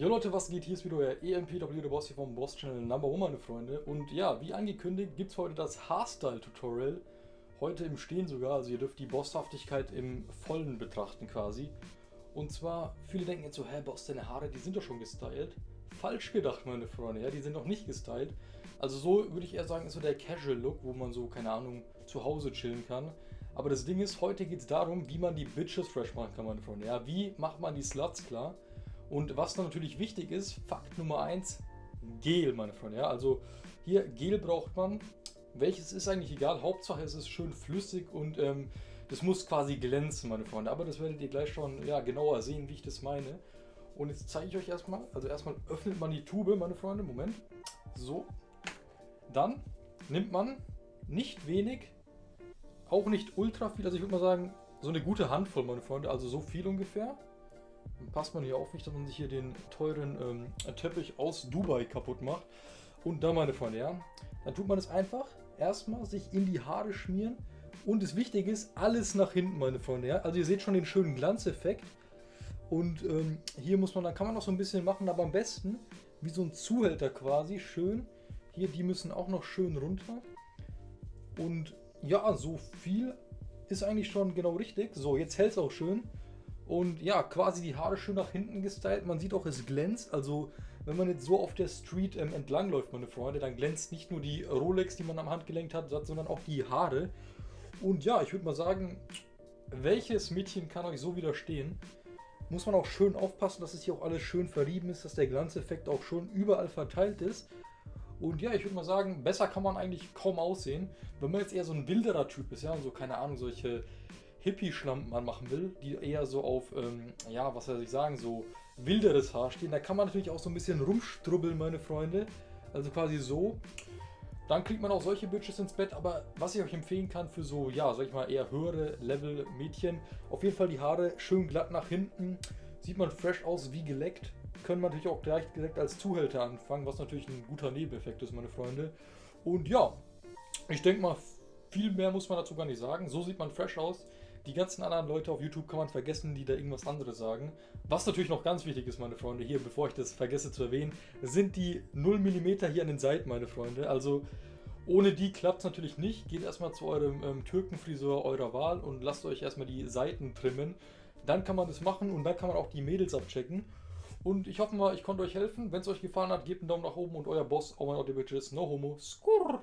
Jo Leute, was geht? Hier ist wieder euer EMPW, der Boss hier vom Boss Channel Number One, meine Freunde. Und ja, wie angekündigt, gibt es heute das Haarstyle-Tutorial. Heute im Stehen sogar, also ihr dürft die Bosshaftigkeit im Vollen betrachten quasi. Und zwar, viele denken jetzt so, hä Boss, deine Haare, die sind doch schon gestylt. Falsch gedacht, meine Freunde, ja, die sind noch nicht gestylt. Also so würde ich eher sagen, ist so der Casual-Look, wo man so, keine Ahnung, zu Hause chillen kann. Aber das Ding ist, heute geht es darum, wie man die Bitches fresh machen kann, meine Freunde. Ja, wie macht man die Sluts klar? Und was natürlich wichtig ist, Fakt Nummer 1, Gel, meine Freunde. Ja, also hier Gel braucht man. Welches ist eigentlich egal, Hauptsache es ist schön flüssig und ähm, das muss quasi glänzen, meine Freunde. Aber das werdet ihr gleich schon ja, genauer sehen, wie ich das meine. Und jetzt zeige ich euch erstmal, also erstmal öffnet man die Tube, meine Freunde, Moment. So. Dann nimmt man nicht wenig, auch nicht ultra viel, also ich würde mal sagen, so eine gute Handvoll, meine Freunde, also so viel ungefähr. Passt man hier auf nicht, dass man sich hier den teuren ähm, Teppich aus Dubai kaputt macht. Und dann, meine Freunde, ja, dann tut man es einfach erstmal sich in die Haare schmieren. Und das Wichtige ist, alles nach hinten, meine Freunde, ja. Also ihr seht schon den schönen Glanzeffekt. Und ähm, hier muss man, dann kann man noch so ein bisschen machen, aber am besten wie so ein Zuhälter quasi, schön. Hier, die müssen auch noch schön runter. Und ja, so viel ist eigentlich schon genau richtig. So, jetzt hält es auch schön. Und ja, quasi die Haare schön nach hinten gestylt. Man sieht auch, es glänzt. Also, wenn man jetzt so auf der Street ähm, entlang läuft, meine Freunde, dann glänzt nicht nur die Rolex, die man am Handgelenk hat, sondern auch die Haare. Und ja, ich würde mal sagen, welches Mädchen kann euch so widerstehen? Muss man auch schön aufpassen, dass es hier auch alles schön verrieben ist, dass der Glanzeffekt auch schon überall verteilt ist. Und ja, ich würde mal sagen, besser kann man eigentlich kaum aussehen. Wenn man jetzt eher so ein wilderer Typ ist, ja, so keine Ahnung, solche Hippie-Schlampen anmachen will, die eher so auf, ähm, ja, was soll ich sagen, so wilderes Haar stehen, da kann man natürlich auch so ein bisschen rumstrubbeln, meine Freunde. Also quasi so. Dann kriegt man auch solche Bitches ins Bett, aber was ich euch empfehlen kann für so, ja, sag ich mal, eher höhere Level Mädchen, auf jeden Fall die Haare schön glatt nach hinten, sieht man fresh aus wie geleckt. Können man natürlich auch gleich direkt als Zuhälter anfangen, was natürlich ein guter Nebeneffekt ist, meine Freunde. Und ja, ich denke mal, viel mehr muss man dazu gar nicht sagen. So sieht man fresh aus. Die ganzen anderen Leute auf YouTube kann man vergessen, die da irgendwas anderes sagen. Was natürlich noch ganz wichtig ist, meine Freunde, hier, bevor ich das vergesse zu erwähnen, sind die 0 mm hier an den Seiten, meine Freunde. Also ohne die klappt es natürlich nicht. Geht erstmal zu eurem ähm, Türkenfriseur eurer Wahl und lasst euch erstmal die Seiten trimmen. Dann kann man das machen und dann kann man auch die Mädels abchecken. Und ich hoffe mal, ich konnte euch helfen. Wenn es euch gefallen hat, gebt einen Daumen nach oben und euer Boss, mein Gott, Bitches, no homo, squat.